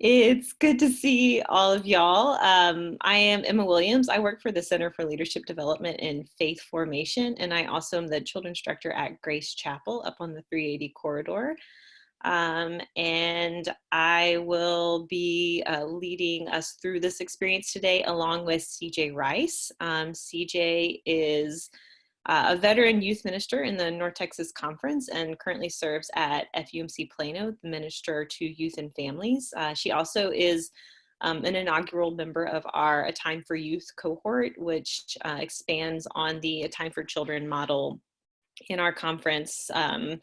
It's good to see all of y'all. Um, I am Emma Williams. I work for the Center for Leadership Development and Faith Formation, and I also am the Children's Director at Grace Chapel up on the 380 corridor. Um, and I will be uh, leading us through this experience today along with CJ Rice. Um, CJ is uh, a veteran youth minister in the North Texas Conference and currently serves at FUMC Plano, the Minister to Youth and Families. Uh, she also is um, an inaugural member of our A Time for Youth cohort, which uh, expands on the A Time for Children model in our conference. Um,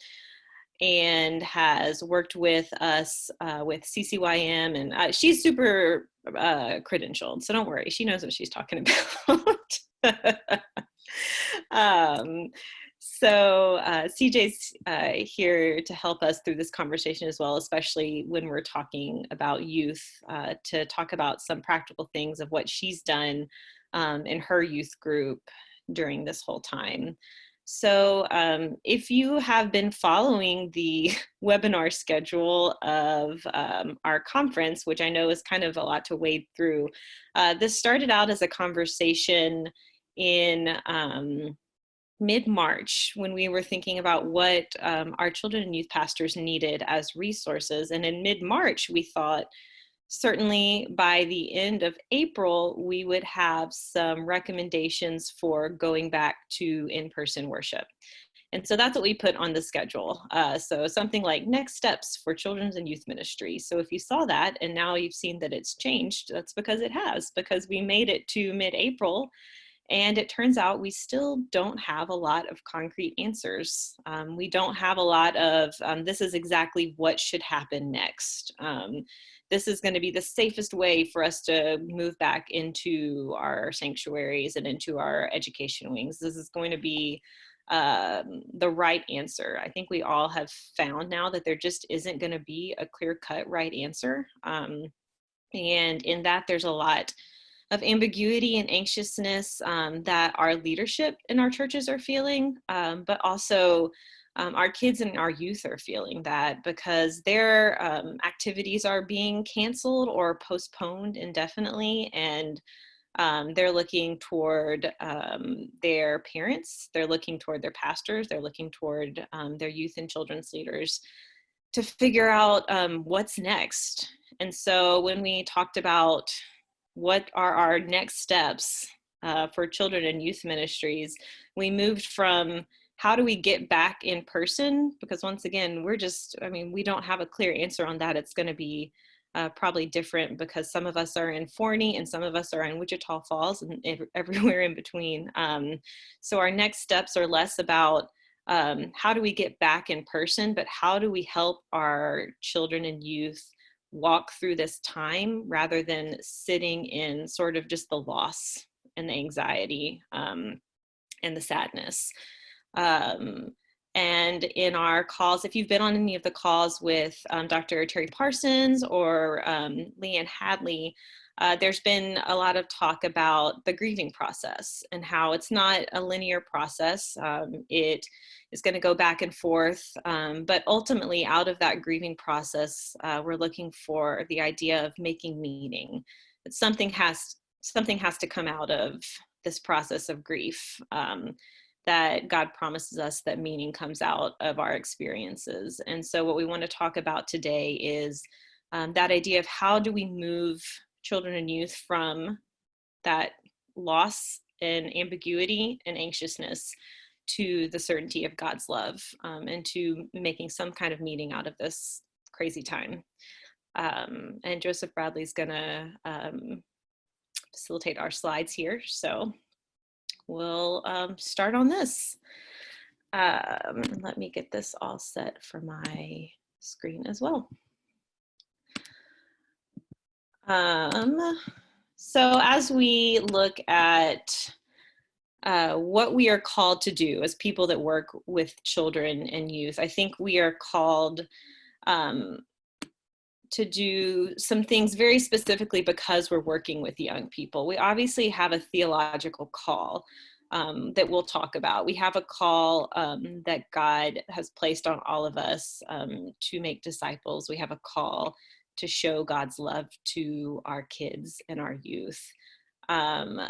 and has worked with us uh, with CCYM and uh, she's super uh, credentialed so don't worry she knows what she's talking about um, so uh, CJ's uh, here to help us through this conversation as well, especially when we're talking about youth, uh, to talk about some practical things of what she's done um, in her youth group during this whole time. So um, if you have been following the webinar schedule of um, our conference, which I know is kind of a lot to wade through, uh, this started out as a conversation in um, mid-March when we were thinking about what um, our children and youth pastors needed as resources. And in mid-March, we thought certainly by the end of April, we would have some recommendations for going back to in-person worship. And so that's what we put on the schedule. Uh, so something like next steps for children's and youth ministry. So if you saw that and now you've seen that it's changed, that's because it has, because we made it to mid-April and it turns out we still don't have a lot of concrete answers. Um, we don't have a lot of, um, this is exactly what should happen next. Um, this is going to be the safest way for us to move back into our sanctuaries and into our education wings. This is going to be um, the right answer. I think we all have found now that there just isn't going to be a clear cut right answer. Um, and in that, there's a lot of ambiguity and anxiousness um, that our leadership in our churches are feeling, um, but also um, our kids and our youth are feeling that because their um, activities are being canceled or postponed indefinitely and um, they're looking toward um, their parents, they're looking toward their pastors, they're looking toward their youth and children's leaders to figure out what's next. And so when we talked about what are our next steps uh, for children and youth ministries, we moved from how do we get back in person? Because once again, we're just, I mean, we don't have a clear answer on that. It's going to be uh, probably different because some of us are in Forney and some of us are in Wichita Falls and everywhere in between. Um, so our next steps are less about um, how do we get back in person, but how do we help our children and youth walk through this time rather than sitting in sort of just the loss and the anxiety um, and the sadness. Um, and in our calls, if you've been on any of the calls with um, Dr. Terry Parsons or um, Leanne Hadley, uh, there's been a lot of talk about the grieving process and how it's not a linear process. Um, it is going to go back and forth, um, but ultimately out of that grieving process, uh, we're looking for the idea of making meaning. That something has something has to come out of this process of grief. Um, that God promises us that meaning comes out of our experiences. And so what we want to talk about today is um, that idea of how do we move children and youth from that loss and ambiguity and anxiousness to the certainty of God's love um, and to making some kind of meaning out of this crazy time. Um, and Joseph Bradley's gonna um, facilitate our slides here. So we'll um, start on this. Um, let me get this all set for my screen as well. Um, so as we look at uh, what we are called to do as people that work with children and youth, I think we are called um, to do some things very specifically because we're working with young people. We obviously have a theological call um, that we'll talk about. We have a call um, that God has placed on all of us um, to make disciples. We have a call to show God's love to our kids and our youth. Um,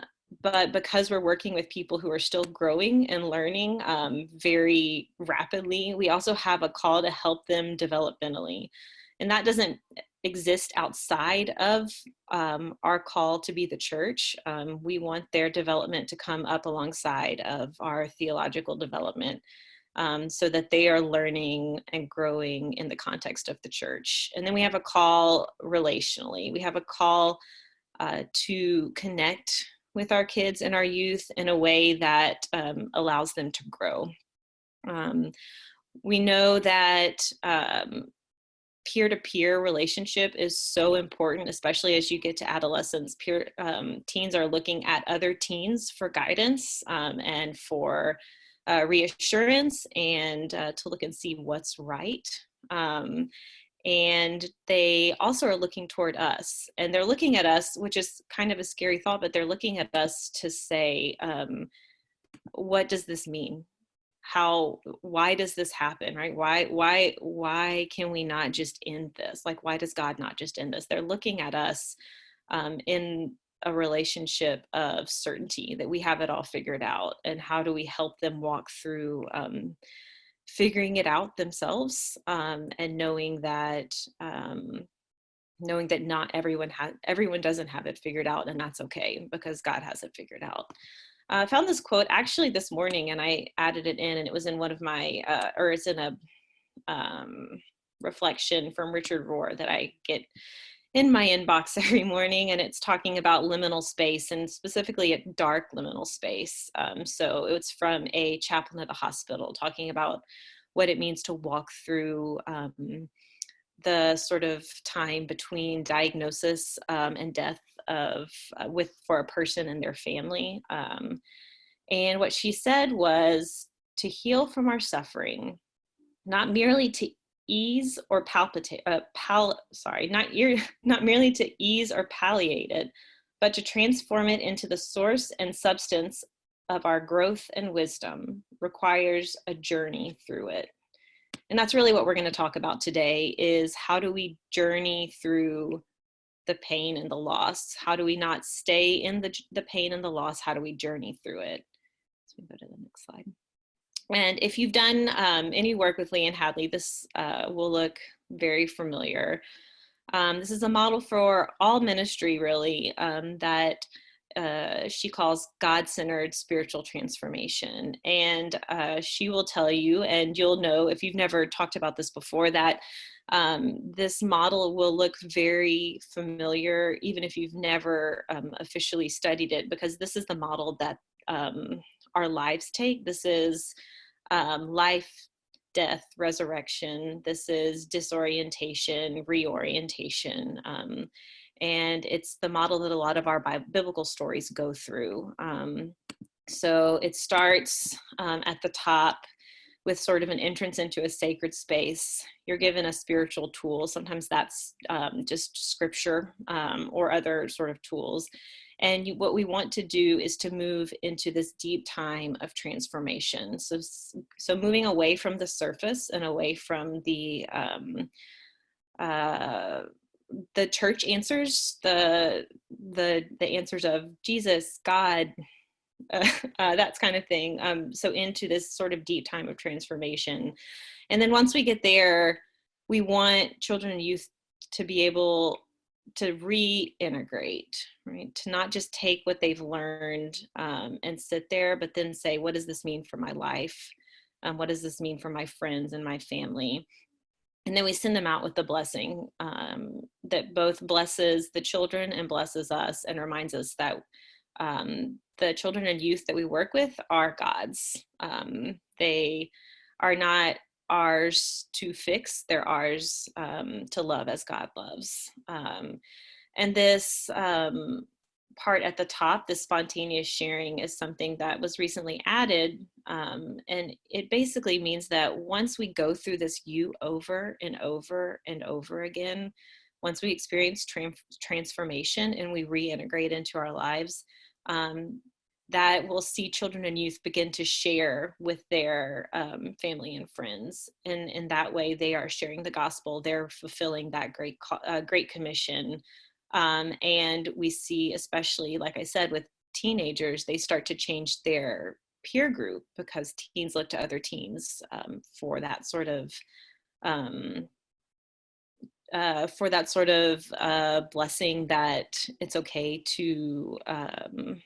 but because we're working with people who are still growing and learning um, very rapidly, we also have a call to help them developmentally. And that doesn't exist outside of um, our call to be the church. Um, we want their development to come up alongside of our theological development um, so that they are learning and growing in the context of the church. And then we have a call relationally. We have a call uh, to connect with our kids and our youth in a way that um, allows them to grow. Um, we know that um, peer-to-peer relationship is so important, especially as you get to adolescence. Peer um, teens are looking at other teens for guidance um, and for uh, reassurance and uh, to look and see what's right. Um, and they also are looking toward us and they're looking at us which is kind of a scary thought but they're looking at us to say um, what does this mean? How why does this happen right? Why why why can we not just end this? Like why does god not just end this? They're looking at us um, in a relationship of certainty that we have it all figured out and how do we help them walk through um, figuring it out themselves um, and knowing that um, knowing that not everyone has everyone doesn't have it figured out and that's okay because god has it figured out. Uh, i found this quote actually this morning and i added it in and it was in one of my uh, or it's in a um, reflection from richard rohr that i get in my inbox every morning and it's talking about liminal space and specifically a dark liminal space. Um, so it's from a chaplain at a hospital talking about what it means to walk through um, the sort of time between diagnosis um, and death of uh, with for a person and their family. Um, and what she said was to heal from our suffering, not merely to ease or palpitate, uh, pal, sorry, not, ear, not merely to ease or palliate it, but to transform it into the source and substance of our growth and wisdom requires a journey through it. And that's really what we're gonna talk about today is how do we journey through the pain and the loss? How do we not stay in the, the pain and the loss? How do we journey through it? So we go to the next slide. And if you've done um, any work with Leanne Hadley, this uh, will look very familiar. Um, this is a model for all ministry really um, that uh, she calls God-centered spiritual transformation. And uh, she will tell you, and you'll know if you've never talked about this before, that um, this model will look very familiar, even if you've never um, officially studied it, because this is the model that um, our lives take. This is um, life, death, resurrection. This is disorientation, reorientation. Um, and it's the model that a lot of our biblical stories go through. Um, so it starts um, at the top with sort of an entrance into a sacred space. You're given a spiritual tool. Sometimes that's um, just scripture um, or other sort of tools. And you, what we want to do is to move into this deep time of transformation. So, so moving away from the surface and away from the, um, uh, the church answers, the, the, the answers of Jesus, God, uh, uh, that's kind of thing. Um, so into this sort of deep time of transformation. And then once we get there, we want children and youth to be able to reintegrate, right? To not just take what they've learned um, and sit there, but then say, what does this mean for my life? Um, what does this mean for my friends and my family? And then we send them out with the blessing um, that both blesses the children and blesses us and reminds us that um, the children and youth that we work with are God's. Um, they are not ours to fix, they're ours um, to love as God loves. Um, and this um, part at the top, the spontaneous sharing is something that was recently added. Um, and it basically means that once we go through this U over and over and over again, once we experience transformation and we reintegrate into our lives, um, that will see children and youth begin to share with their um, family and friends. And in that way, they are sharing the gospel. They're fulfilling that great, uh, great commission. Um, and we see, especially, like I said, with teenagers, they start to change their peer group because teens look to other teens um, for that sort of um, uh, for that sort of uh, blessing that it's okay to um,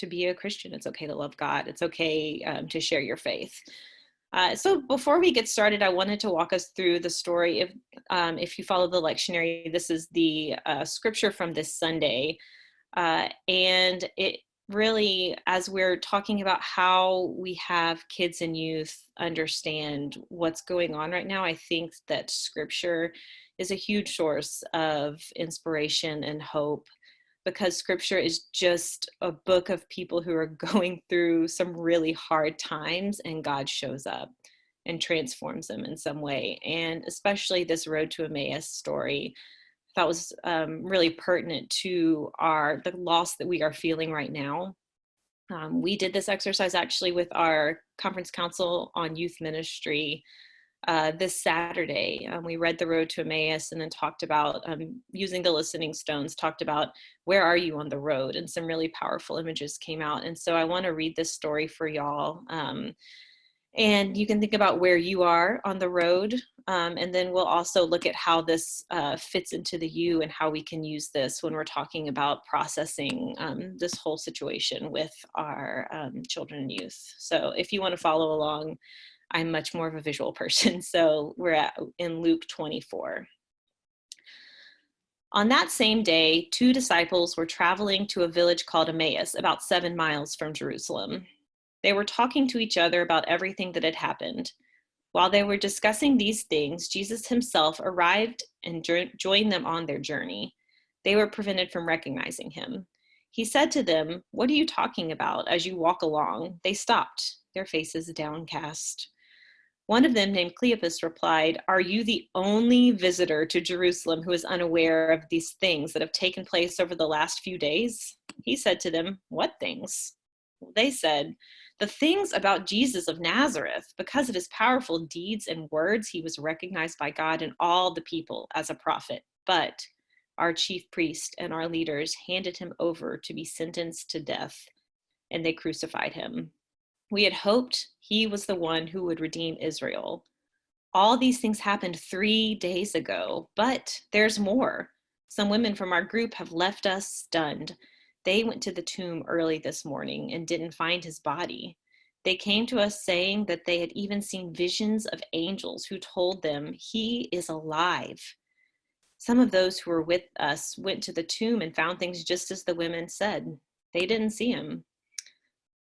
to be a Christian. It's okay to love God. It's okay um, to share your faith. Uh, so before we get started, I wanted to walk us through the story. If um, if you follow the lectionary, this is the uh, scripture from this Sunday, uh, and it really, as we're talking about how we have kids and youth understand what's going on right now, I think that scripture is a huge source of inspiration and hope because scripture is just a book of people who are going through some really hard times and God shows up and transforms them in some way. And especially this Road to Emmaus story that was um, really pertinent to our the loss that we are feeling right now. Um, we did this exercise actually with our conference council on youth ministry uh, this Saturday. Um, we read The Road to Emmaus and then talked about um, using the listening stones, talked about where are you on the road, and some really powerful images came out. And so I want to read this story for y'all. Um, and you can think about where you are on the road. Um, and then we'll also look at how this uh, fits into the U and how we can use this when we're talking about processing um, this whole situation with our um, children and youth. So if you want to follow along, I'm much more of a visual person. So we're at, in Luke 24. On that same day, two disciples were traveling to a village called Emmaus, about seven miles from Jerusalem. They were talking to each other about everything that had happened. While they were discussing these things, Jesus himself arrived and joined them on their journey. They were prevented from recognizing him. He said to them, What are you talking about as you walk along? They stopped, their faces downcast. One of them, named Cleopas, replied, Are you the only visitor to Jerusalem who is unaware of these things that have taken place over the last few days? He said to them, What things? They said, The things about Jesus of Nazareth. Because of his powerful deeds and words, he was recognized by God and all the people as a prophet. But our chief priest and our leaders handed him over to be sentenced to death, and they crucified him. We had hoped he was the one who would redeem Israel. All these things happened three days ago, but there's more. Some women from our group have left us stunned. They went to the tomb early this morning and didn't find his body. They came to us saying that they had even seen visions of angels who told them he is alive. Some of those who were with us went to the tomb and found things just as the women said. They didn't see him.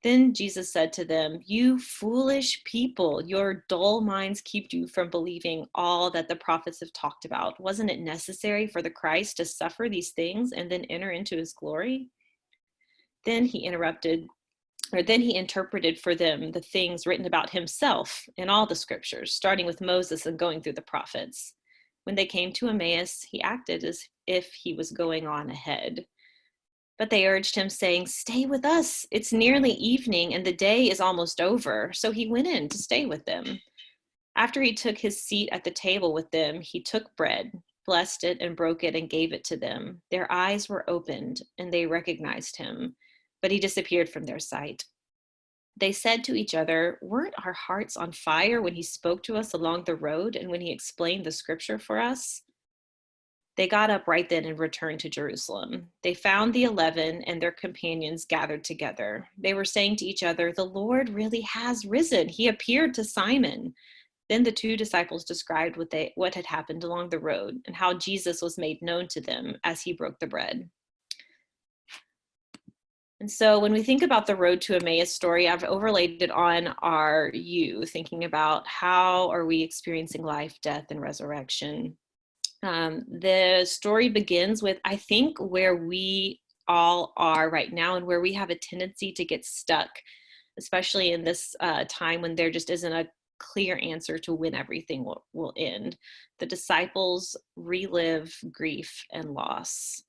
Then Jesus said to them, You foolish people, your dull minds keep you from believing all that the prophets have talked about. Wasn't it necessary for the Christ to suffer these things and then enter into his glory? Then he interrupted, or then he interpreted for them the things written about himself in all the scriptures, starting with Moses and going through the prophets. When they came to Emmaus, he acted as if he was going on ahead. But they urged him, saying, Stay with us. It's nearly evening, and the day is almost over. So he went in to stay with them. After he took his seat at the table with them, he took bread, blessed it, and broke it, and gave it to them. Their eyes were opened, and they recognized him, but he disappeared from their sight. They said to each other, Weren't our hearts on fire when he spoke to us along the road and when he explained the scripture for us? They got up right then and returned to Jerusalem. They found the mm-hmm. eleven and their companions gathered together. They were saying to each other, The Lord really has risen. He appeared to Simon. Then the two disciples described what, they, what had happened along the road and how Jesus was made known to them as he broke the bread. And so when we think about the road to Emmaus story, I've overlaid it on our U, thinking about how are we experiencing life, death, and resurrection. Um, the story begins with, I think, where we all are right now and where we have a tendency to get stuck, especially in this uh, time when there just isn't a clear answer to when everything will, will end. The disciples relive grief and loss.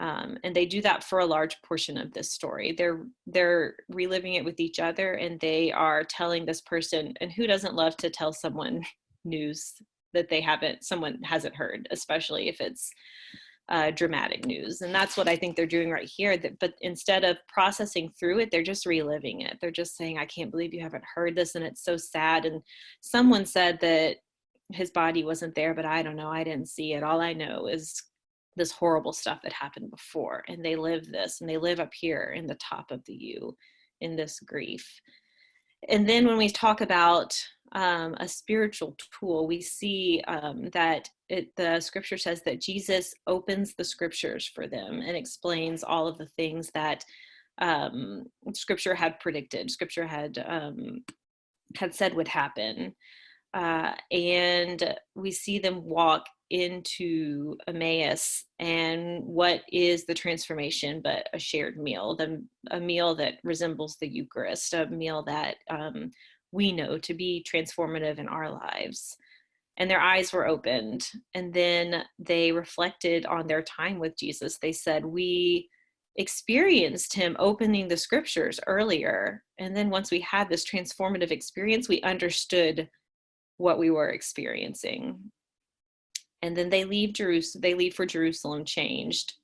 Um, and they do that for a large portion of this story. They're they're reliving it with each other, and they are telling this person. And who doesn't love to tell someone news that they haven't, someone hasn't heard, especially if it's uh, dramatic news. And that's what I think they're doing right here. That, but instead of processing through it, they're just reliving it. They're just saying, "I can't believe you haven't heard this, and it's so sad." And someone said that his body wasn't there, but I don't know. I didn't see it. All I know is this horrible stuff that happened before and they live this and they live up here in the top of the u in this grief and then when we talk about um, a spiritual tool. We see um, that it, the scripture says that jesus opens the scriptures for them and explains all of the things that um, scripture had predicted scripture had um, had said would happen. Uh, and we see them walk into Emmaus and what is the transformation but a shared meal, the, a meal that resembles the Eucharist, a meal that um, we know to be transformative in our lives. And their eyes were opened. And then they reflected on their time with Jesus. They said, We experienced him opening the scriptures earlier. And then once we had this transformative experience, we understood what we were experiencing and then they leave Jerusalem. They leave for Jerusalem, changed,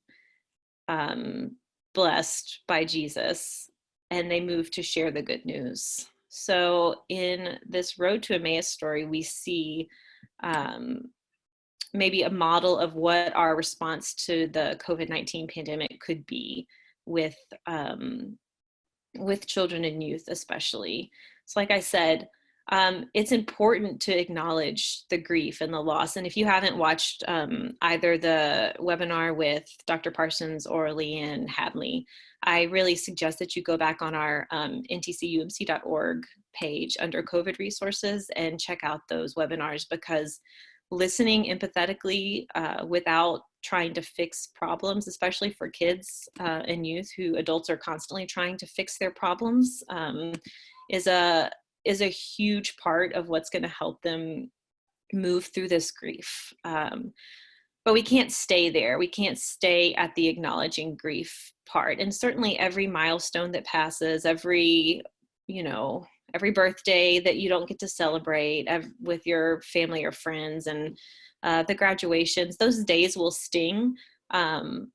um, blessed by Jesus, and they move to share the good news. So in this road to Emmaus story, we see um, maybe a model of what our response to the COVID-19 pandemic could be with um, with children and youth, especially. So, like I said, um, it's important to acknowledge the grief and the loss. And if you haven't watched um, either the webinar with Dr. Parsons or Leanne Hadley, I really suggest that you go back on our um, ntcumc.org page under COVID resources and check out those webinars because listening empathetically uh, without trying to fix problems, especially for kids uh, and youth who adults are constantly trying to fix their problems, um, is a is a huge part of what's going to help them move through this grief. Um, but we can't stay there. We can't stay at the acknowledging grief part. And certainly every milestone that passes, every, you know, every birthday that you don't get to celebrate with your family or friends and uh, the graduations, those days will sting. Um,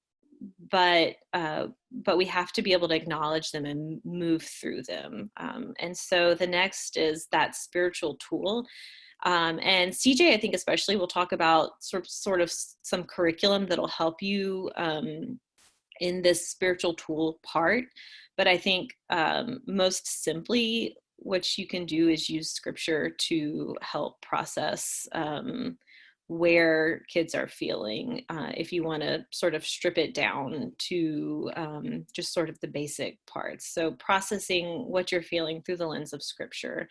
but uh, but we have to be able to acknowledge them and move through them. Um, and so the next is that spiritual tool. Um, and CJ, I think especially, will talk about sort of, sort of some curriculum that'll help you um, in this spiritual tool part. But I think um, most simply, what you can do is use scripture to help process um, where kids are feeling uh, if you want to sort of strip it down to um, just sort of the basic parts. So processing what you're feeling through the lens of scripture.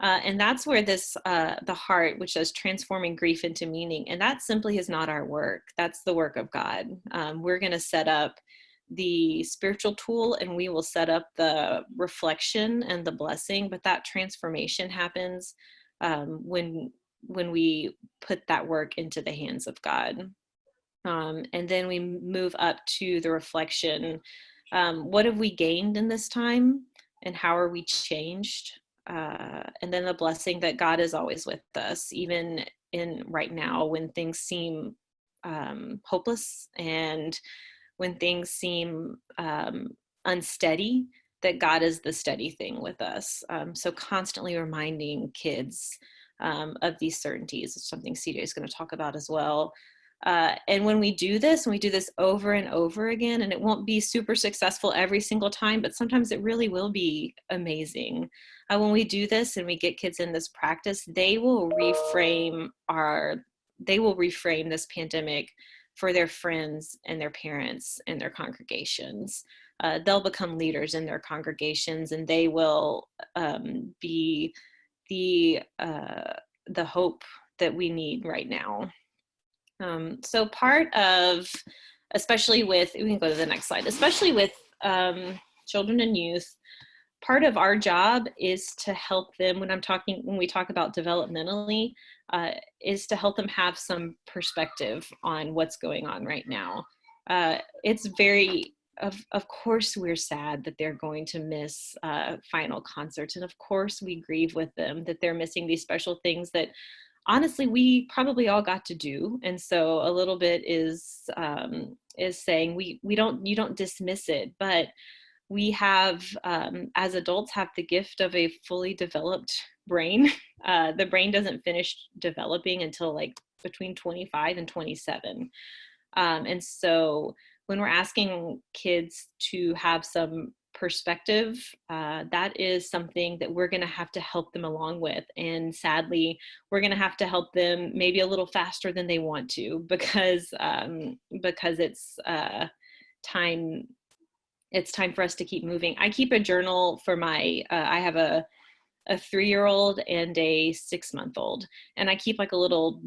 Uh, and that's where this, uh, the heart, which says transforming grief into meaning, and that simply is not our work. That's the work of God. Um, we're going to set up the spiritual tool and we will set up the reflection and the blessing, but that transformation happens um, when when we put that work into the hands of God. Um, and then we move up to the reflection. Um, what have we gained in this time and how are we changed? Uh, and then the blessing that God is always with us, even in right now when things seem um, hopeless and when things seem um, unsteady, that God is the steady thing with us. Um, so constantly reminding kids um, of these certainties. It's something CJ is going to talk about as well. Uh, and when we do this, and we do this over and over again, and it won't be super successful every single time, but sometimes it really will be amazing. Uh, when we do this and we get kids in this practice, they will reframe our, they will reframe this pandemic for their friends and their parents and their congregations. Uh, they'll become leaders in their congregations and they will um, be the uh, the hope that we need right now. Um, so part of, especially with, we can go to the next slide, especially with um, children and youth, part of our job is to help them when I'm talking, when we talk about developmentally, uh, is to help them have some perspective on what's going on right now. uh, it's very of, of course we're sad that they're going to miss uh, final concerts and of course we grieve with them that they're missing these special things that honestly we probably all got to do and so a little bit is um, is saying we we don't you don't dismiss it but we have um, as adults have the gift of a fully developed brain. Uh, the brain doesn't finish developing until like between 25 and 27 um, and so when we're asking kids to have some perspective, uh, that is something that we're going to have to help them along with. And sadly, we're going to have to help them maybe a little faster than they want to because um, because it's uh, time. It's time for us to keep moving. I keep a journal for my. Uh, I have a a three-year-old and a six-month-old, and I keep like a little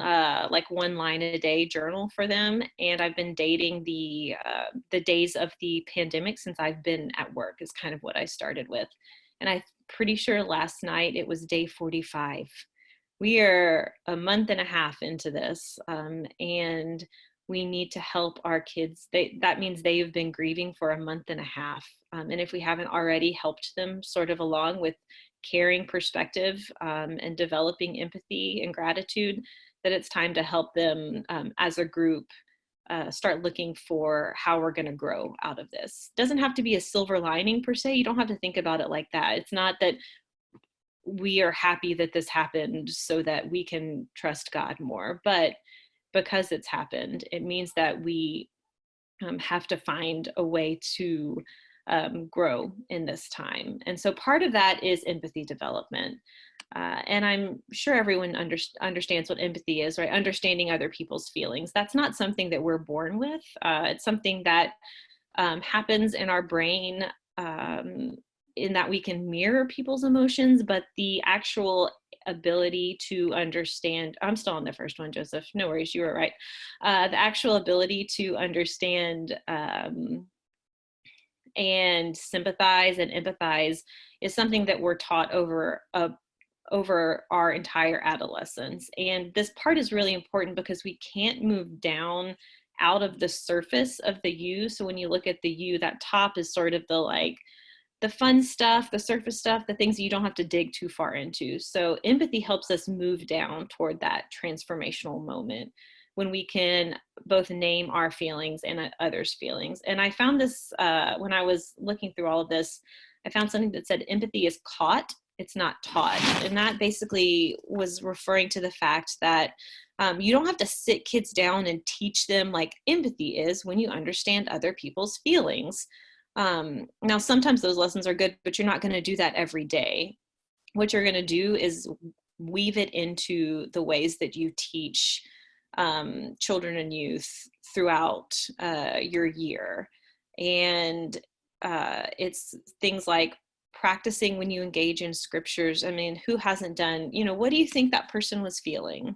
uh, like one line a day journal for them. And I've been dating the, uh, the days of the pandemic since I've been at work is kind of what I started with. And I'm pretty sure last night it was day 45. We are a month and a half into this um, and we need to help our kids. They, that means they have been grieving for a month and a half. Um, and if we haven't already helped them sort of along with caring perspective um, and developing empathy and gratitude, that it's time to help them um, as a group uh, start looking for how we're going to grow out of this. Doesn't have to be a silver lining per se. You don't have to think about it like that. It's not that we are happy that this happened so that we can trust God more, but because it's happened, it means that we um, have to find a way to um, grow in this time. And so part of that is empathy development. Uh, and I'm sure everyone under, understands what empathy is, right? Understanding other people's feelings. That's not something that we're born with. Uh, it's something that um, happens in our brain um, in that we can mirror people's emotions, but the actual ability to understand, I'm still on the first one, Joseph, no worries, you were right. Uh, the actual ability to understand um, and sympathize and empathize is something that we're taught over a over our entire adolescence. And this part is really important because we can't move down out of the surface of the U. So when you look at the U, that top is sort of the like, the fun stuff, the surface stuff, the things you don't have to dig too far into. So empathy helps us move down toward that transformational moment when we can both name our feelings and uh, others' feelings. And I found this uh, when I was looking through all of this, I found something that said empathy is caught it's not taught. And that basically was referring to the fact that um, you don't have to sit kids down and teach them like empathy is when you understand other people's feelings. Um, now, sometimes those lessons are good, but you're not going to do that every day. What you're going to do is weave it into the ways that you teach um, children and youth throughout uh, your year. And uh, it's things like practicing when you engage in scriptures. I mean, who hasn't done, you know, what do you think that person was feeling?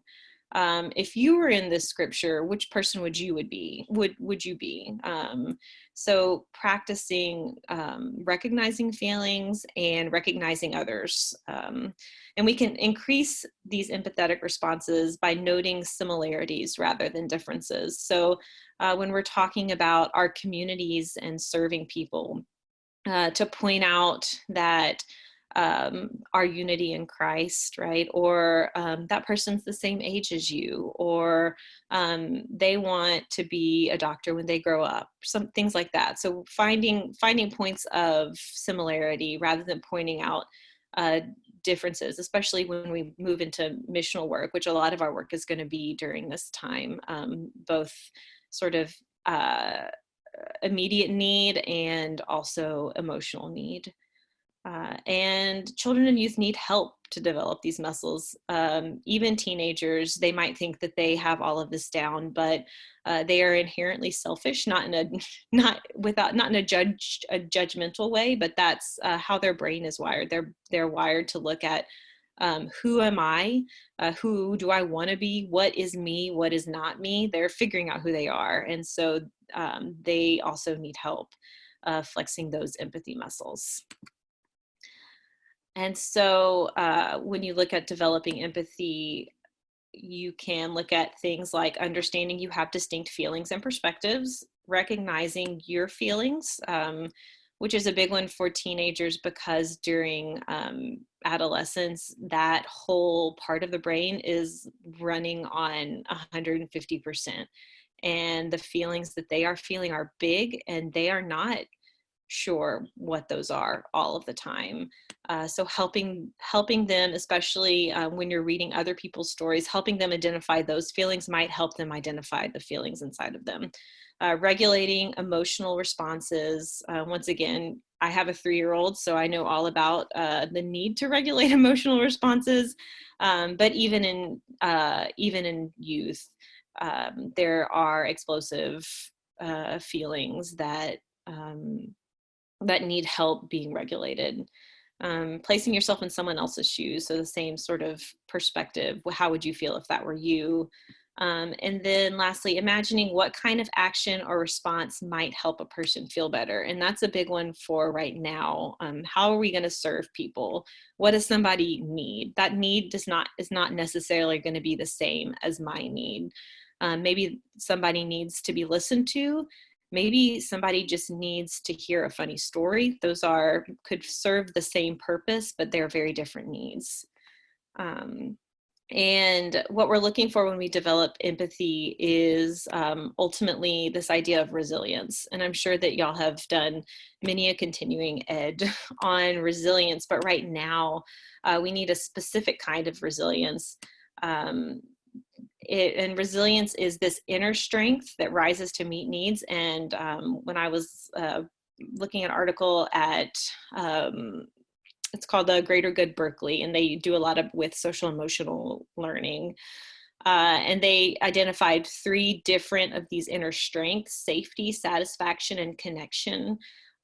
Um, if you were in this scripture, which person would you would be? Would would you be? Um, so practicing um, recognizing feelings and recognizing others, um, and we can increase these empathetic responses by noting similarities rather than differences. So uh, when we're talking about our communities and serving people, uh, to point out that um, our unity in Christ, right? Or um, that person's the same age as you, or um, they want to be a doctor when they grow up, some things like that. So finding finding points of similarity rather than pointing out uh, differences, especially when we move into missional work, which a lot of our work is going to be during this time, um, both sort of uh, immediate need and also emotional need. Uh, and children and youth need help to develop these muscles. Um, even teenagers, they might think that they have all of this down, but uh, they are inherently selfish, not in a not without not in a judge a judgmental way, but that's uh, how their brain is wired. They're they're wired to look at um, who am I? Uh, who do I want to be? What is me? What is not me? They're figuring out who they are. And so um, they also need help uh, flexing those empathy muscles. And so uh, when you look at developing empathy, you can look at things like understanding you have distinct feelings and perspectives, recognizing your feelings, um, which is a big one for teenagers because during um, adolescence, that whole part of the brain is running on 150%. And the feelings that they are feeling are big and they are not sure what those are all of the time. Uh, so helping helping them, especially uh, when you're reading other people's stories, helping them identify those feelings might help them identify the feelings inside of them. Uh, regulating emotional responses. Uh, once again, I have a three-year-old, so I know all about uh, the need to regulate emotional responses. Um, but even in uh, even in youth, um, there are explosive feelings that um, that need help being regulated. Um, placing yourself in someone else's shoes, so the same sort of perspective. How would you feel if that were you? Um, and then lastly, imagining what kind of action or response might help a person feel better. And that's a big one for right now. Um, how are we going to serve people? What does somebody need? That need does not is not necessarily going to be the same as my need. Um, maybe somebody needs to be listened to. Maybe somebody just needs to hear a funny story. Those are could serve the same purpose but they're very different needs. Um, and what we're looking for when we develop empathy is um, ultimately this idea of resilience. And I'm sure that y'all have done many a continuing ed on resilience, but right now uh, we need a specific kind of resilience. Um, it, and resilience is this inner strength that rises to meet needs. And um, when I was uh, looking at an article at, um, it's called the Greater Good Berkeley, and they do a lot of with social emotional learning. Uh, and they identified three different of these inner strengths, safety, satisfaction, and connection.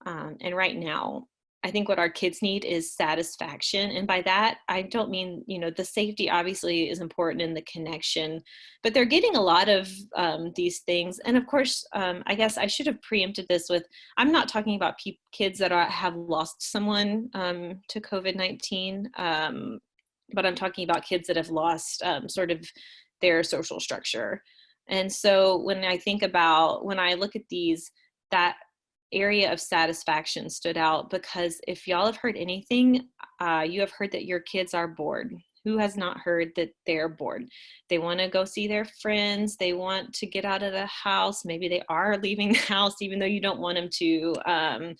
Um, and right now, I think what our kids need is satisfaction. And by that, I don't mean, you know, the safety obviously is important in the connection, but they're getting a lot of um, these things. And of course, um, I guess I should have preempted this with, I'm not talking about kids that are, have lost someone um, to COVID-19, um, but I'm talking about kids that have lost um, sort of their social structure. And so when I think about, when I look at these, that area of satisfaction stood out because if y'all have heard anything, uh, you have heard that your kids are bored. Who has not heard that they're bored? They want to go see their friends. They want to get out of the house. Maybe they are leaving the house even though you don't want them to. Um,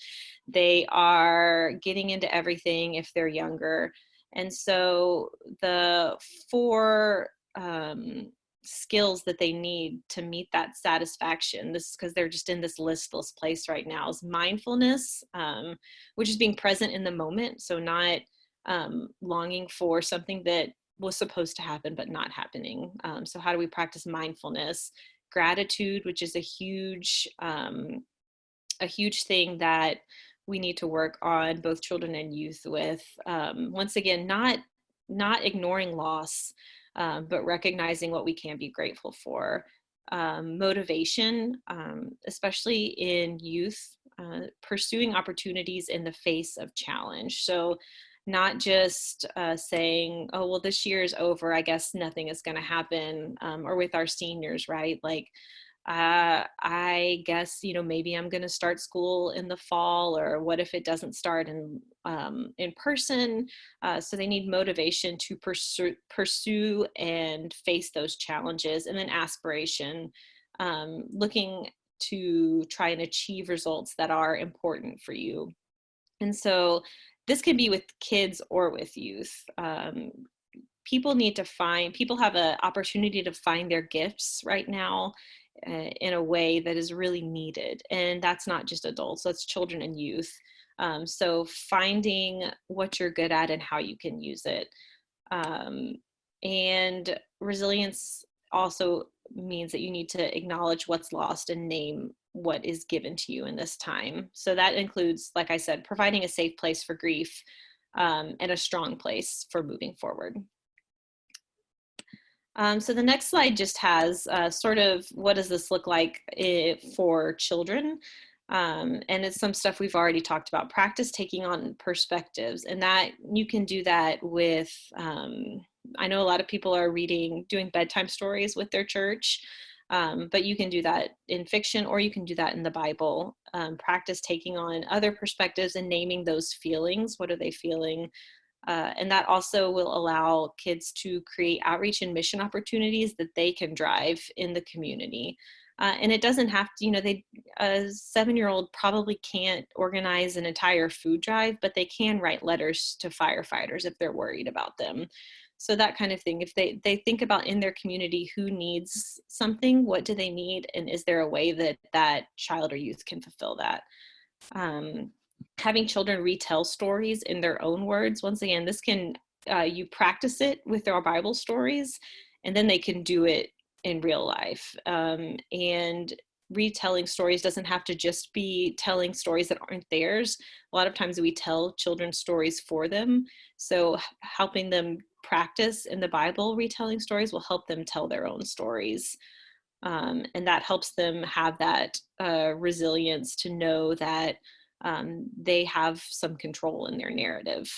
they are getting into everything if they're younger. And so the four um, skills that they need to meet that satisfaction. This is because they're just in this listless place right now is mindfulness um, which is being present in the moment so not um, longing for something that was supposed to happen but not happening. Um, so how do we practice mindfulness? Gratitude which is a huge um, a huge thing that we need to work on both children and youth with. Um, once again not not ignoring loss um, but recognizing what we can be grateful for. Um, motivation, um, especially in youth, uh, pursuing opportunities in the face of challenge. So not just uh, saying, oh, well, this year is over, I guess nothing is going to happen, um, or with our seniors, right? Like, uh, I guess, you know, maybe I'm going to start school in the fall or what if it doesn't start in, um, in person? Uh, so they need motivation to pursue, pursue and face those challenges and then aspiration, um, looking to try and achieve results that are important for you. And so this can be with kids or with youth. Um, people need to find, people have an opportunity to find their gifts right now uh, in a way that is really needed. And that's not just adults, that's children and youth. Um, so finding what you're good at and how you can use it. Um, and resilience also means that you need to acknowledge what's lost and name what is given to you in this time. So that includes, like I said, providing a safe place for grief um, and a strong place for moving forward. Um, so the next slide just has uh, sort of what does this look like eh, for children? Um, and it's some stuff we've already talked about. Practice taking on perspectives and that you can do that with um, I know a lot of people are reading, doing bedtime stories with their church, um, but you can do that in fiction or you can do that in the Bible. Um, practice taking on other perspectives and naming those feelings. What are they feeling? Uh, and that also will allow kids to create outreach and mission opportunities that they can drive in the community. Uh, and it doesn't have to, you know, they a seven-year-old probably can't organize an entire food drive, but they can write letters to firefighters if they're worried about them. So that kind of thing. If they they think about in their community who needs something, what do they need, and is there a way that that child or youth can fulfill that? Um, having children retell stories in their own words. Once again, this can uh, you practice it with their Bible stories, and then they can do it in real life. Um, and retelling stories doesn't have to just be telling stories that aren't theirs. A lot of times we tell children stories for them. So helping them practice in the Bible retelling stories will help them tell their own stories. Um, and that helps them have that uh, resilience to know that um, they have some control in their narrative.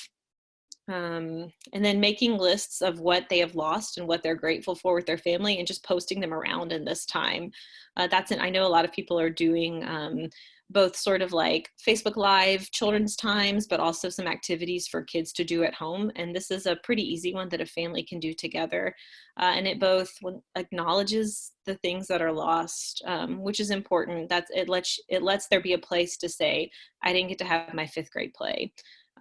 Um, and then making lists of what they have lost and what they're grateful for with their family and just posting them around in this time. Uh, that's an, I know a lot of people are doing um, both sort of like Facebook Live children's times, but also some activities for kids to do at home. And this is a pretty easy one that a family can do together. Uh, and it both acknowledges the things that are lost, um, which is important. That's it lets it lets there be a place to say, I didn't get to have my fifth grade play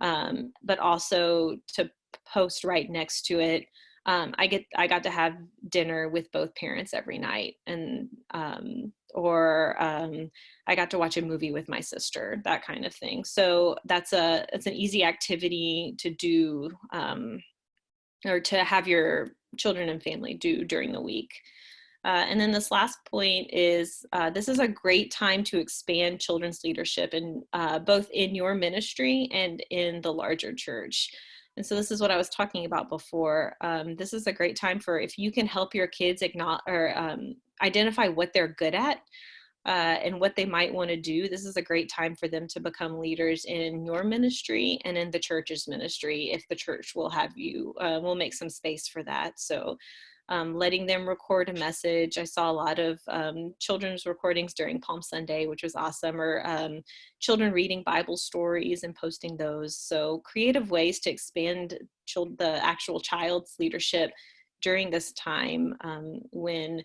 um, but also to post right next to it. Um, I get I got to have dinner with both parents every night, and um, or um, I got to watch a movie with my sister, that kind of thing. So that's a it's an easy activity to do um, or to have your children and family do during the week. Uh, and then this last point is uh, this is a great time to expand children's leadership in uh, both in your ministry and in the larger church. And so this is what I was talking about before. Um, this is a great time for if you can help your kids or um, identify what they're good at uh, and what they might want to do. This is a great time for them to become leaders in your ministry and in the church's ministry if the church will have you, uh, will make some space for that. So um, letting them record a message. I saw a lot of um, children's recordings during Palm Sunday, which was awesome, or um, children reading Bible stories and posting those. So creative ways to expand the actual child's leadership during this time um, when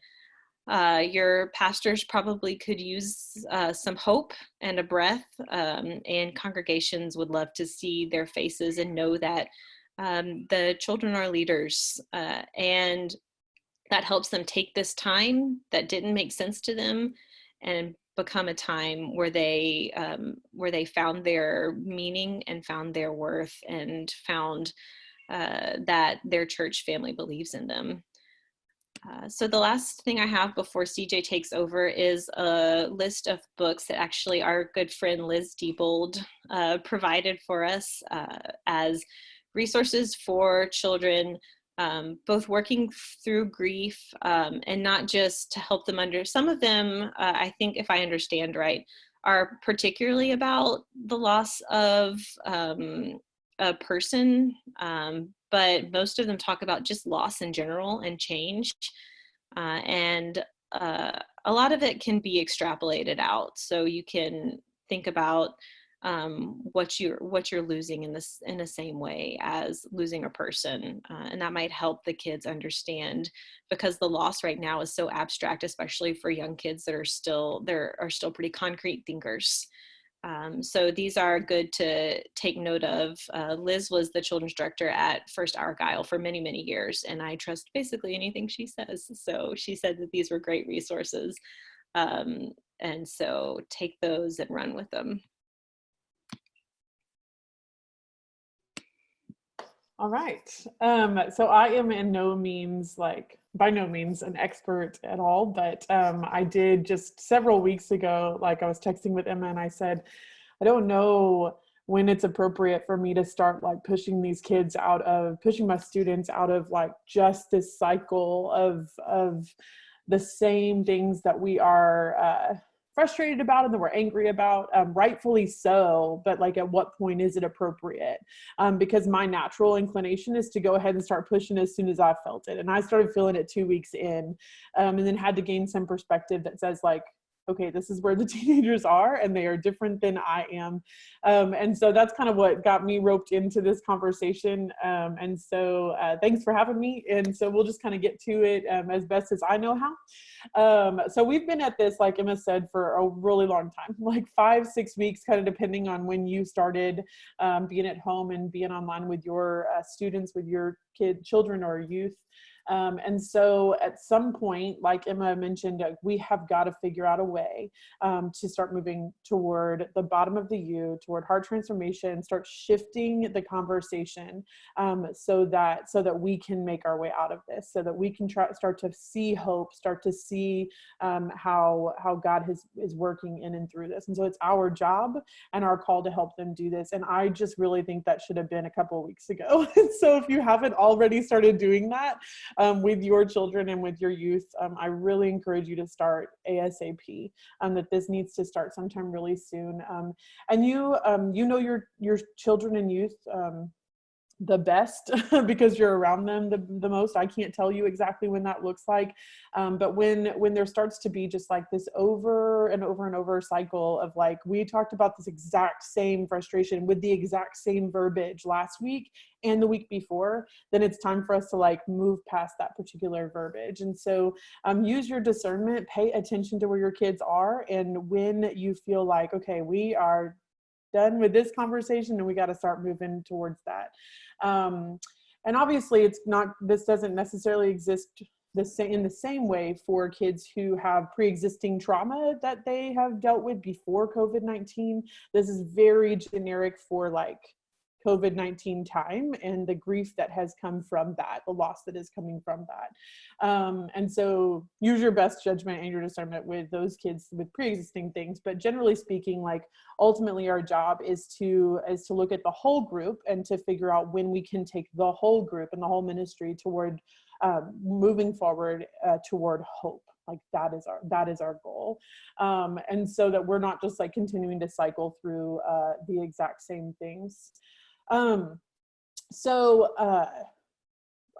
uh, your pastors probably could use uh, some hope and a breath, um, and congregations would love to see their faces and know that um, the children are leaders uh, and that helps them take this time that didn't make sense to them and become a time where they um, where they found their meaning and found their worth and found uh, that their church family believes in them. Uh, so the last thing I have before CJ takes over is a list of books that actually our good friend Liz Diebold uh, provided for us uh, as resources for children um, both working through grief um, and not just to help them under some of them uh, i think if i understand right are particularly about the loss of um, a person um, but most of them talk about just loss in general and change uh, and uh, a lot of it can be extrapolated out. So you can think about um, what you're what you're losing in this in the same way as losing a person uh, and that might help the kids understand because the loss right now is so abstract especially for young kids that are still there are still pretty concrete thinkers um, so these are good to take note of. Uh, Liz was the children's director at First Argyle for many, many years, and I trust basically anything she says. So she said that these were great resources. Um, and so take those and run with them. All right. Um, so I am in no means like by no means an expert at all, but um, I did just several weeks ago, like I was texting with Emma and I said, I don't know when it's appropriate for me to start like pushing these kids out of pushing my students out of like just this cycle of of the same things that we are uh, frustrated about and that we're angry about um, rightfully so but like at what point is it appropriate? Um, because my natural inclination is to go ahead and start pushing as soon as i felt it and i started feeling it two weeks in um, and then had to gain some perspective that says like okay, this is where the teenagers are and they are different than I am. Um, and so that's kind of what got me roped into this conversation. Um, and so uh, thanks for having me. And so we'll just kind of get to it um, as best as I know how. Um, so we've been at this, like Emma said, for a really long time, like five, six weeks, kind of depending on when you started um, being at home and being online with your uh, students, with your kid, children or youth. Um, and so at some point, like Emma mentioned, uh, we have got to figure out a way um, to start moving toward the bottom of the U, toward heart transformation, start shifting the conversation um, so that so that we can make our way out of this, so that we can try, start to see hope, start to see um, how how God has, is working in and through this. And so it's our job and our call to help them do this. And I just really think that should have been a couple weeks ago. so if you haven't already started doing that, um, with your children and with your youth, um, I really encourage you to start ASAP. Um, that this needs to start sometime really soon. Um, and you, um, you know your your children and youth um, the best because you're around them the, the most. I can't tell you exactly when that looks like um, but when when there starts to be just like this over and over and over cycle of like we talked about this exact same frustration with the exact same verbiage last week and the week before then it's time for us to like move past that particular verbiage. And so um, use your discernment pay attention to where your kids are and when you feel like okay we are done with this conversation and we got to start moving towards that. Um, and obviously it's not this doesn't necessarily exist the same in the same way for kids who have pre-existing trauma that they have dealt with before covid-19 this is very generic for like COVID 19 time and the grief that has come from that, the loss that is coming from that. Um, and so use your best judgment and your discernment with those kids with pre existing things. But generally speaking, like ultimately our job is to is to look at the whole group and to figure out when we can take the whole group and the whole ministry toward um, moving forward uh, toward hope like that is our that is our goal um, and so that we're not just like continuing to cycle through uh, the exact same things um, so uh,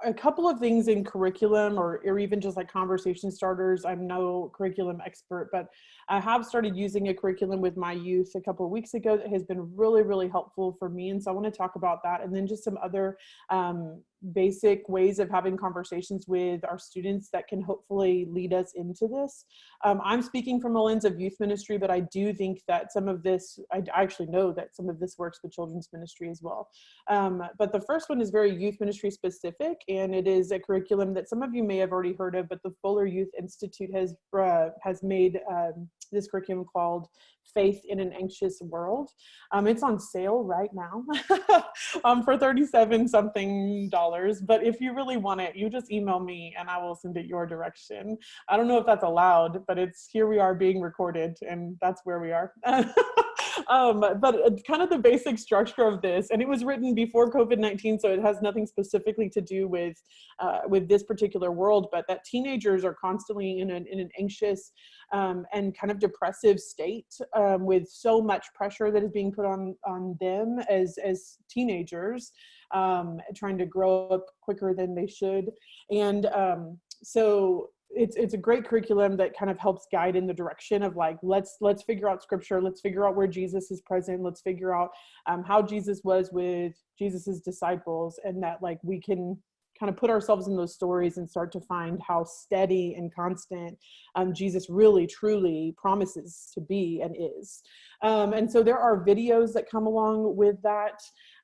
a couple of things in curriculum or, or even just like conversation starters. I'm no curriculum expert, but I have started using a curriculum with my youth a couple of weeks ago that has been really, really helpful for me. And so I want to talk about that and then just some other um, basic ways of having conversations with our students that can hopefully lead us into this. Um, I'm speaking from a lens of youth ministry, but I do think that some of this, I actually know that some of this works with children's ministry as well. Um, but the first one is very youth ministry specific, and it is a curriculum that some of you may have already heard of, but the Fuller Youth Institute has, uh, has made um, this curriculum called Faith in an Anxious World. Um, it's on sale right now um, for 37 something dollars. But if you really want it, you just email me and I will send it your direction. I don't know if that's allowed, but it's here we are being recorded and that's where we are. um, but uh, kind of the basic structure of this, and it was written before COVID-19, so it has nothing specifically to do with uh, with this particular world, but that teenagers are constantly in an, in an anxious um, and kind of depressive state um, with so much pressure that is being put on on them as as teenagers, um, trying to grow up quicker than they should, and um, so it's it's a great curriculum that kind of helps guide in the direction of like let's let's figure out scripture let's figure out where jesus is present let's figure out um, how jesus was with jesus's disciples and that like we can kind of put ourselves in those stories and start to find how steady and constant um, jesus really truly promises to be and is. Um, and so there are videos that come along with that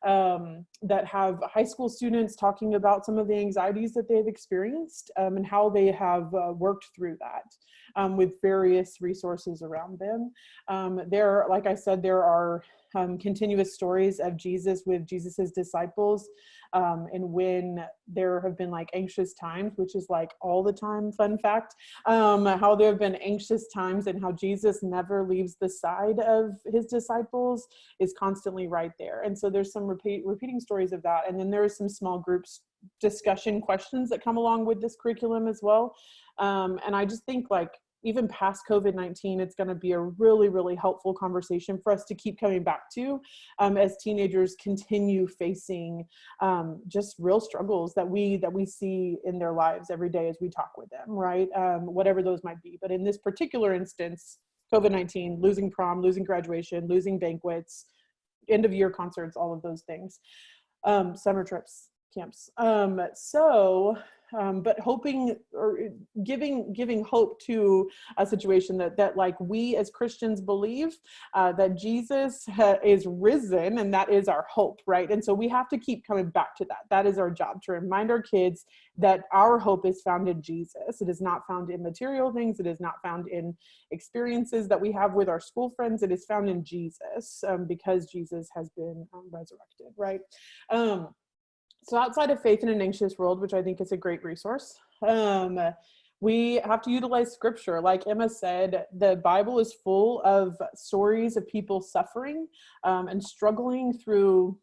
um, that have high school students talking about some of the anxieties that they've experienced um, and how they have uh, worked through that um, with various resources around them. Um, there, like I said, there are um, continuous stories of Jesus with Jesus's disciples um, and when there have been like anxious times, which is like all the time, fun fact, um, how there have been anxious times and how Jesus never leaves the side of his disciples is constantly right there. And so there's some repeat, repeating stories of that. And then there are some small groups discussion questions that come along with this curriculum as well. Um, and I just think like even past COVID-19, it's gonna be a really, really helpful conversation for us to keep coming back to um, as teenagers continue facing um, just real struggles that we that we see in their lives every day as we talk with them, right? Um, whatever those might be. But in this particular instance, COVID-19, losing prom, losing graduation, losing banquets, end of year concerts, all of those things, um, summer trips, camps. Um, so um, but hoping or giving giving hope to a situation that that like we as Christians believe uh, that Jesus is risen and that is our hope, right? And so we have to keep coming back to that. That is our job to remind our kids that our hope is found in Jesus. It is not found in material things. It is not found in experiences that we have with our school friends. It is found in Jesus um, because Jesus has been um, resurrected, right? Um, so outside of Faith in an Anxious World, which I think is a great resource, um, we have to utilize scripture. Like Emma said, the Bible is full of stories of people suffering um, and struggling through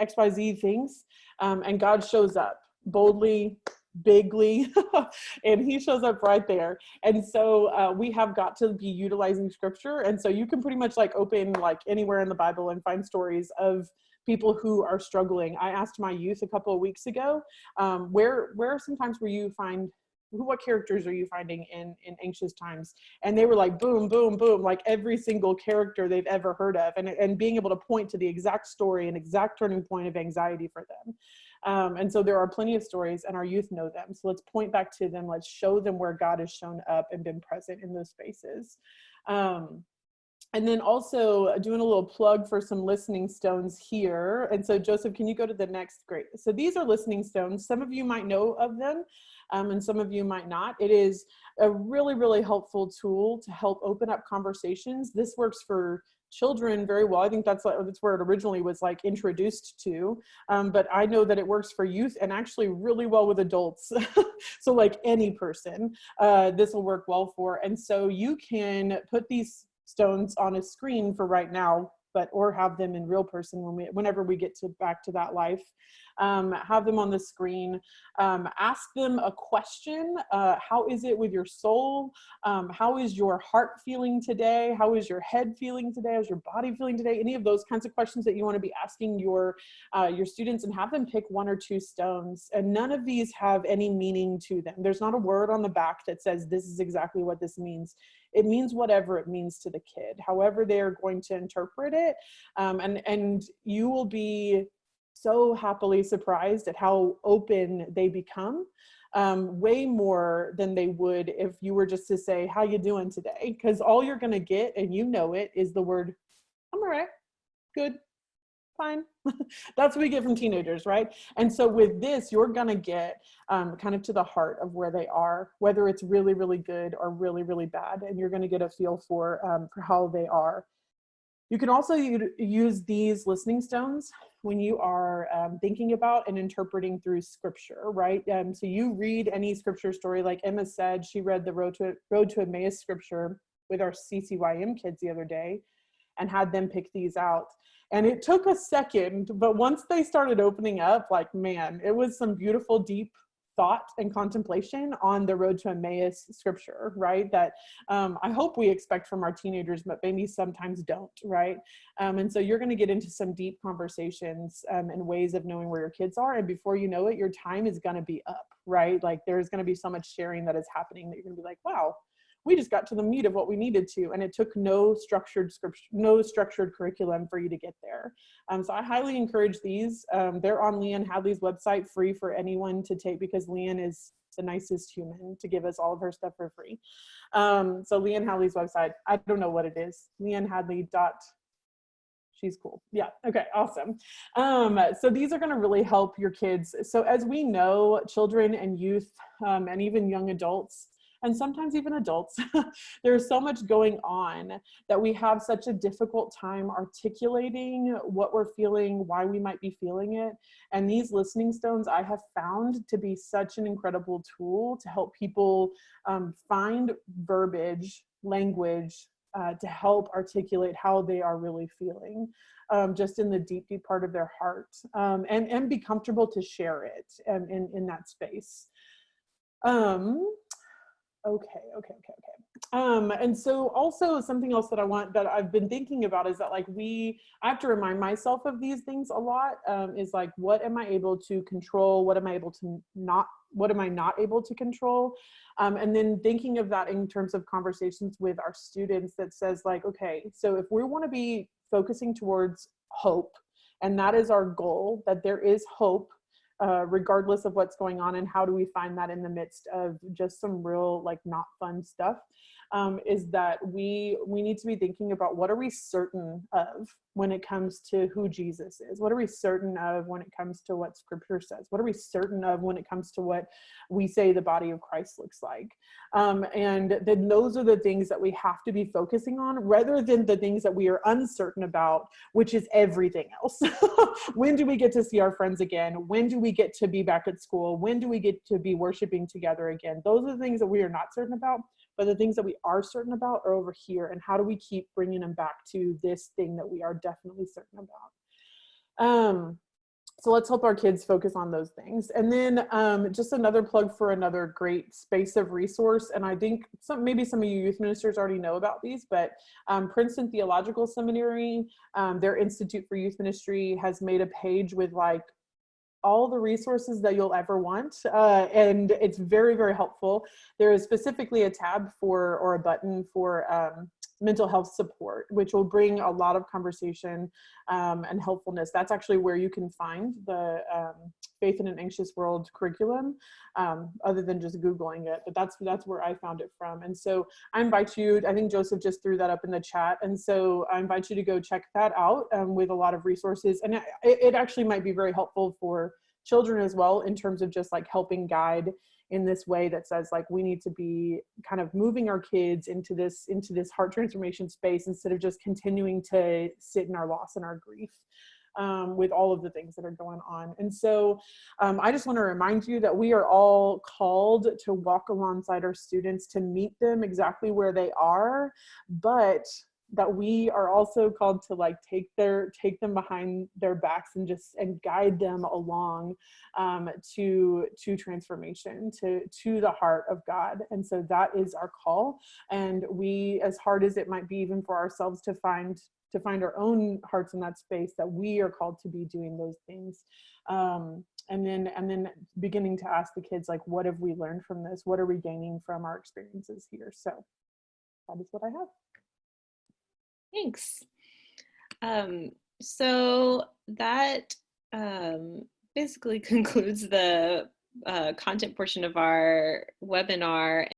XYZ things. Um, and God shows up boldly, bigly, and he shows up right there. And so uh, we have got to be utilizing scripture. And so you can pretty much like open like anywhere in the Bible and find stories of people who are struggling. I asked my youth a couple of weeks ago, um, where, where sometimes where you find what characters are you finding in in anxious times? And they were like boom boom boom like every single character they've ever heard of and and being able to point to the exact story and exact turning point of anxiety for them. Um, and so there are plenty of stories and our youth know them. So let's point back to them. Let's show them where god has shown up and been present in those spaces. Um, and then also doing a little plug for some listening stones here. And so Joseph, can you go to the next? Great. So these are listening stones. Some of you might know of them um, and some of you might not. It is a really, really helpful tool to help open up conversations. This works for children very well. I think that's that's where it originally was like introduced to. Um, but I know that it works for youth and actually really well with adults. so like any person, uh, this will work well for. And so you can put these stones on a screen for right now, but or have them in real person when we, whenever we get to back to that life um, have them on the screen, um, ask them a question. Uh, how is it with your soul? Um, how is your heart feeling today? How is your head feeling today? How's your body feeling today? Any of those kinds of questions that you want to be asking your, uh, your students and have them pick one or two stones. And none of these have any meaning to them. There's not a word on the back that says this is exactly what this means it means whatever it means to the kid however they're going to interpret it um, and and you will be so happily surprised at how open they become um, way more than they would if you were just to say how you doing today? Because all you're gonna get and you know it is the word i'm all right. Good. Fine. That's what we get from teenagers right? And so with this you're gonna get um, kind of to the heart of where they are whether it's really really good or really really bad and you're gonna get a feel for um, for how they are you can also use these listening stones when you are um, thinking about and interpreting through scripture, right? Um, so you read any scripture story, like Emma said, she read the Road to, Road to Emmaus scripture with our CCYM kids the other day and had them pick these out. And it took a second, but once they started opening up, like, man, it was some beautiful, deep thought and contemplation on the road to Emmaus scripture, right? That um, I hope we expect from our teenagers, but maybe sometimes don't, right? Um, and so you're going to get into some deep conversations um, and ways of knowing where your kids are. And before you know it, your time is going to be up, right? Like there's going to be so much sharing that is happening that you're going to be like, wow, we just got to the meat of what we needed to and it took no structured script no structured curriculum for you to get there. Um, so i highly encourage these. Um, they're on leanne hadley's website free for anyone to take because leanne is the nicest human to give us all of her stuff for free. Um, so leanne hadley's website i don't know what it is. Leanne hadley dot she's cool. Yeah okay awesome. Um, so these are going to really help your kids. So as we know children and youth um, and even young adults and sometimes even adults, there's so much going on that we have such a difficult time articulating what we're feeling, why we might be feeling it. And these listening stones I have found to be such an incredible tool to help people um, find verbiage, language, uh, to help articulate how they are really feeling. Um, just in the deep, deep part of their heart um, and, and be comfortable to share it um, in, in that space. Um, Okay, okay, okay, okay. Um, and so also something else that I want that I've been thinking about is that like we I have to remind myself of these things a lot um, is like what am I able to control what am I able to not what am I not able to control um, and then thinking of that in terms of conversations with our students that says like okay so if we want to be focusing towards hope and that is our goal that there is hope uh, regardless of what's going on and how do we find that in the midst of just some real like not fun stuff um, is that we we need to be thinking about what are we certain of when it comes to who Jesus is? What are we certain of when it comes to what scripture says? What are we certain of when it comes to what we say the body of Christ looks like? Um, and then those are the things that we have to be focusing on rather than the things that we are uncertain about, which is everything else. when do we get to see our friends again? When do we get to be back at school? When do we get to be worshiping together again? Those are the things that we are not certain about but the things that we are certain about are over here and how do we keep bringing them back to this thing that we are definitely certain about? Um so let's help our kids focus on those things. And then um, just another plug for another great space of resource and i think some maybe some of you youth ministers already know about these but um, princeton theological seminary um, their institute for youth ministry has made a page with like all the resources that you'll ever want uh, and it's very very helpful. There is specifically a tab for or a button for um, mental health support which will bring a lot of conversation um, and helpfulness. That's actually where you can find the um, faith in an anxious world curriculum um, other than just googling it but that's that's where i found it from. And so i invite you i think joseph just threw that up in the chat and so i invite you to go check that out um, with a lot of resources. And it, it actually might be very helpful for children as well in terms of just like helping guide in this way that says like we need to be kind of moving our kids into this into this heart transformation space instead of just continuing to sit in our loss and our grief um, with all of the things that are going on. And so um, I just want to remind you that we are all called to walk alongside our students to meet them exactly where they are, but that we are also called to like take their take them behind their backs and just and guide them along um, to to transformation to to the heart of God and so that is our call and we as hard as it might be even for ourselves to find to find our own hearts in that space that we are called to be doing those things um, and then and then beginning to ask the kids like what have we learned from this what are we gaining from our experiences here so that is what I have Thanks. Um, so that um, basically concludes the uh, content portion of our webinar.